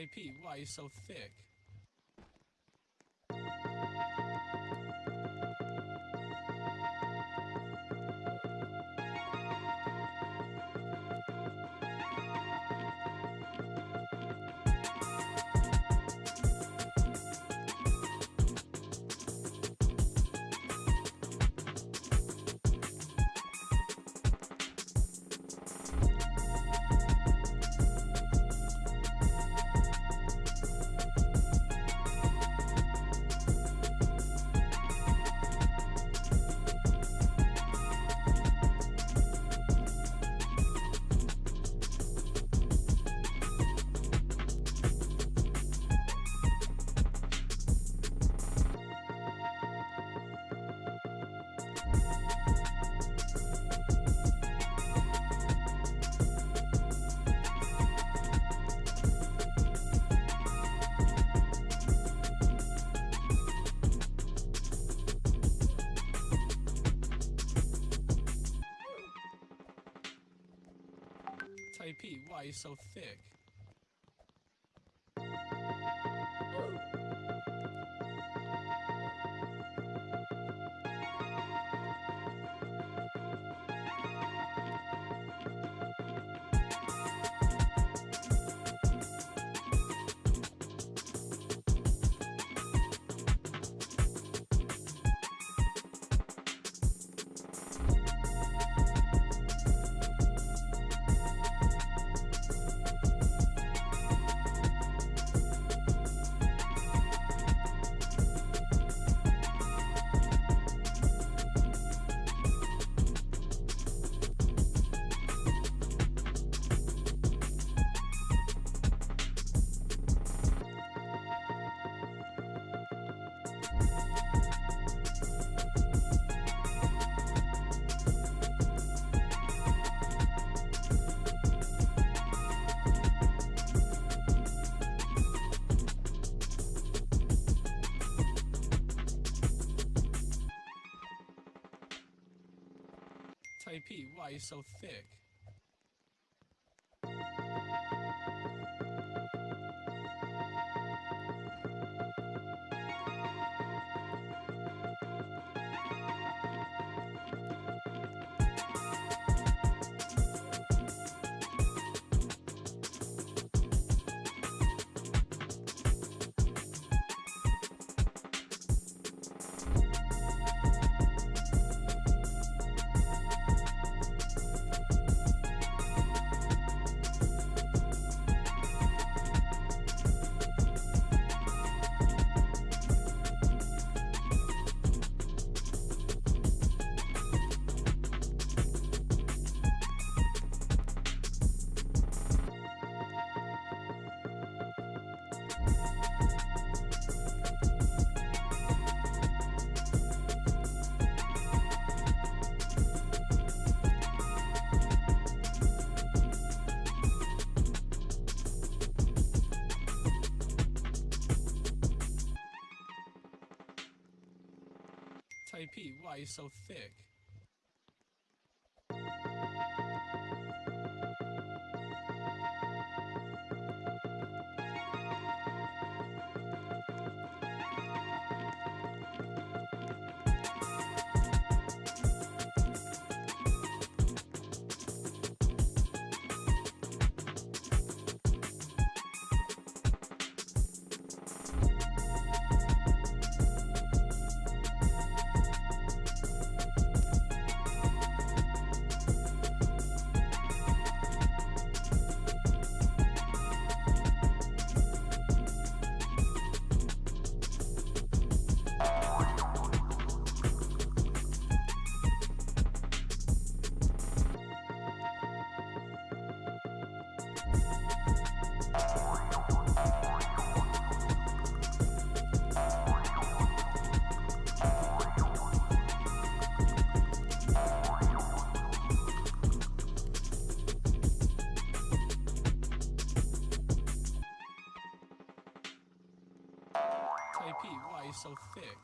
Taipei, why are you so thick? Why you so thick? Taipei, why are you so thick? Taipei, why are you so thick? So thick?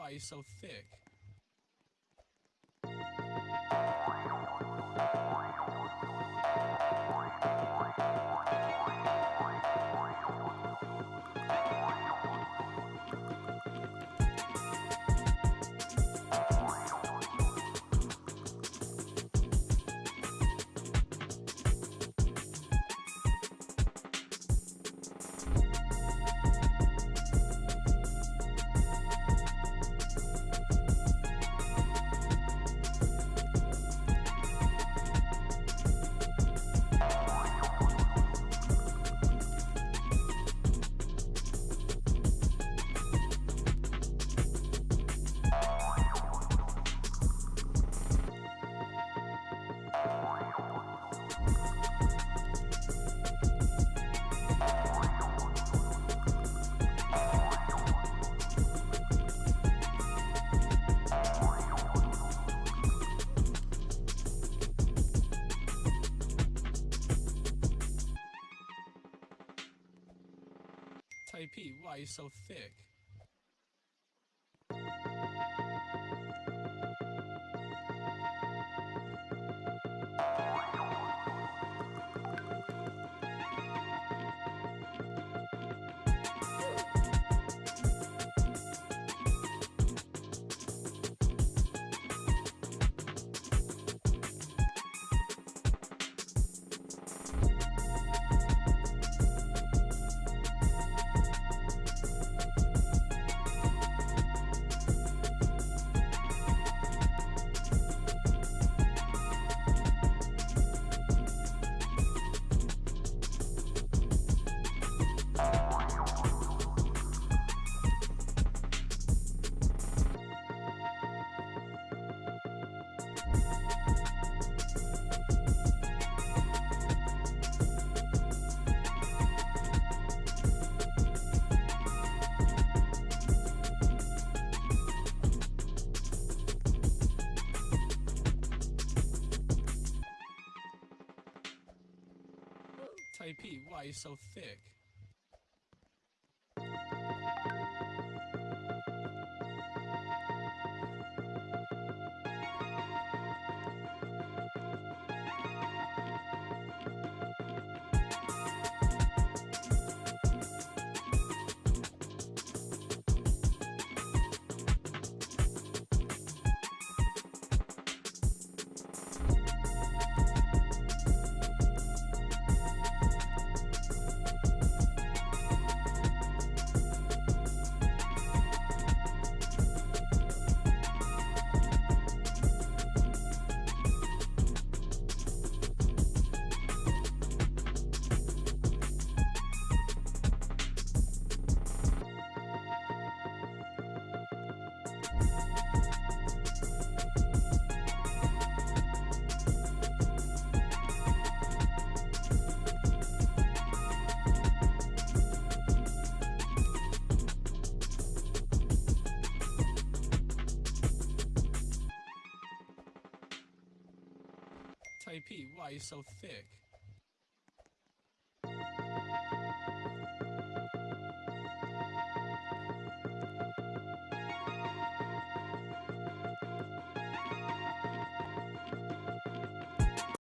Why you so thick? Taipei, why are you so thick? Why you so thick? Why you so thick?